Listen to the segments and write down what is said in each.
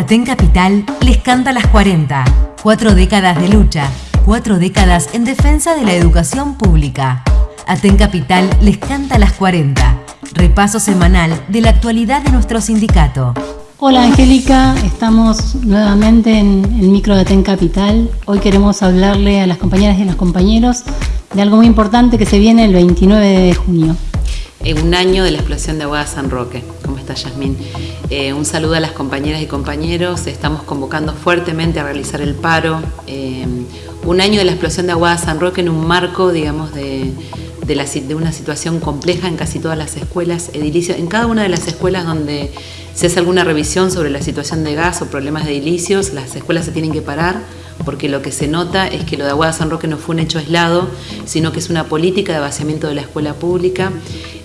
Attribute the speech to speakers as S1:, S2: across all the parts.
S1: Aten Capital les canta las 40. Cuatro décadas de lucha, cuatro décadas en defensa de la educación pública. Aten Capital les canta las 40. Repaso semanal de la actualidad de nuestro sindicato.
S2: Hola Angélica, estamos nuevamente en el micro de Aten Capital. Hoy queremos hablarle a las compañeras y a los compañeros de algo muy importante que se viene el 29 de junio.
S3: En un año de la explosión de Aguada San Roque. ¿Cómo está Yasmín? Eh, un saludo a las compañeras y compañeros. Estamos convocando fuertemente a realizar el paro. Eh, un año de la explosión de Aguada San Roque en un marco, digamos, de, de, una situación compleja en casi todas las escuelas edilicias. En cada una de las escuelas donde se hace alguna revisión sobre la situación de gas o problemas de edilicios, las escuelas se tienen que parar porque lo que se nota es que lo de Aguada San Roque no fue un hecho aislado, sino que es una política de vaciamiento de la escuela pública.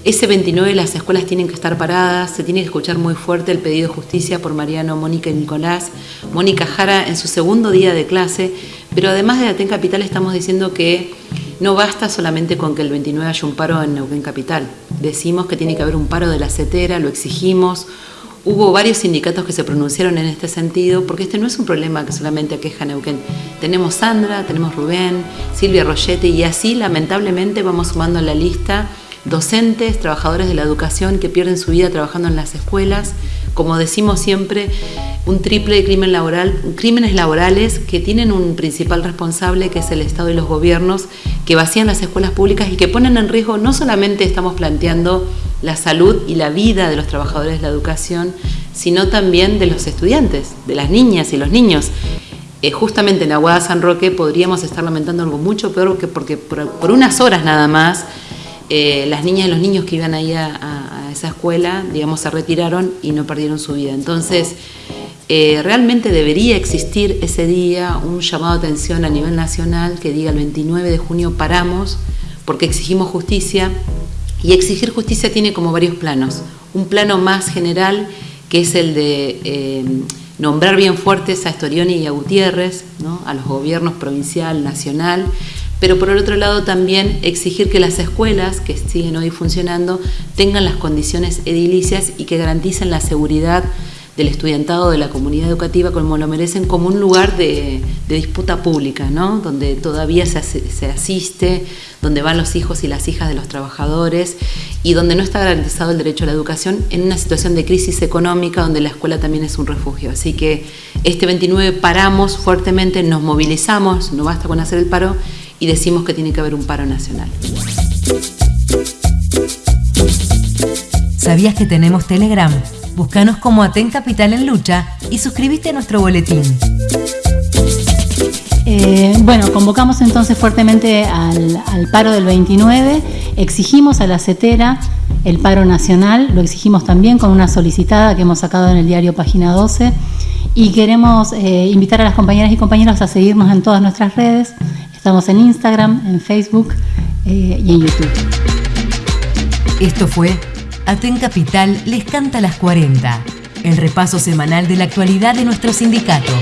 S3: Ese 29 las escuelas tienen que estar paradas, se tiene que escuchar muy fuerte el pedido de justicia por Mariano, Mónica y Nicolás. Mónica Jara en su segundo día de clase, pero además de Aten Capital estamos diciendo que no basta solamente con que el 29 haya un paro en Neuquén Capital. Decimos que tiene que haber un paro de la CETERA, lo exigimos, Hubo varios sindicatos que se pronunciaron en este sentido, porque este no es un problema que solamente aqueja a Neuquén. Tenemos Sandra, tenemos Rubén, Silvia Rogetti y así lamentablemente vamos sumando a la lista docentes, trabajadores de la educación que pierden su vida trabajando en las escuelas, como decimos siempre, un triple crimen laboral, crímenes laborales que tienen un principal responsable que es el Estado y los gobiernos que vacían las escuelas públicas y que ponen en riesgo no solamente estamos planteando la salud y la vida de los trabajadores de la educación, sino también de los estudiantes, de las niñas y los niños. Eh, justamente en Aguada San Roque podríamos estar lamentando algo mucho peor que porque por, unas horas nada más eh, las niñas y los niños que iban ahí a, esa escuela, digamos, se retiraron y no perdieron su vida. Entonces, eh, realmente debería existir ese día un llamado de atención a nivel nacional que diga el 29 de junio paramos porque exigimos justicia y exigir justicia tiene como varios planos. Un plano más general, que es el de eh, nombrar bien fuertes a Estorioni y a Gutiérrez, a los gobiernos provincial, nacional, pero por el otro lado también exigir que las escuelas que siguen hoy funcionando tengan las condiciones edilicias y que garanticen la seguridad del estudiantado de la comunidad educativa como lo merecen como un lugar de, disputa pública, ¿no? donde todavía se, se, asiste, donde van los hijos y las hijas de los trabajadores y donde no está garantizado el derecho a la educación en una situación de crisis económica donde la escuela también es un refugio. Así que este 29 paramos fuertemente, nos movilizamos, no basta con hacer el paro y decimos que tiene que haber un paro nacional.
S1: ¿Sabías que tenemos Telegram? Búscanos como Aten Capital en Lucha y suscríbete a nuestro boletín.
S2: Eh, bueno, convocamos entonces fuertemente al, paro del 29, exigimos a la CETERA el paro nacional, lo exigimos también con una solicitada que hemos sacado en el diario Página 12 y queremos eh, invitar a las compañeras y compañeros a seguirnos en todas nuestras redes. Estamos en Instagram, en Facebook eh, y en YouTube.
S1: Esto fue Aten Capital les canta las 40, el repaso semanal de la actualidad de nuestro sindicato.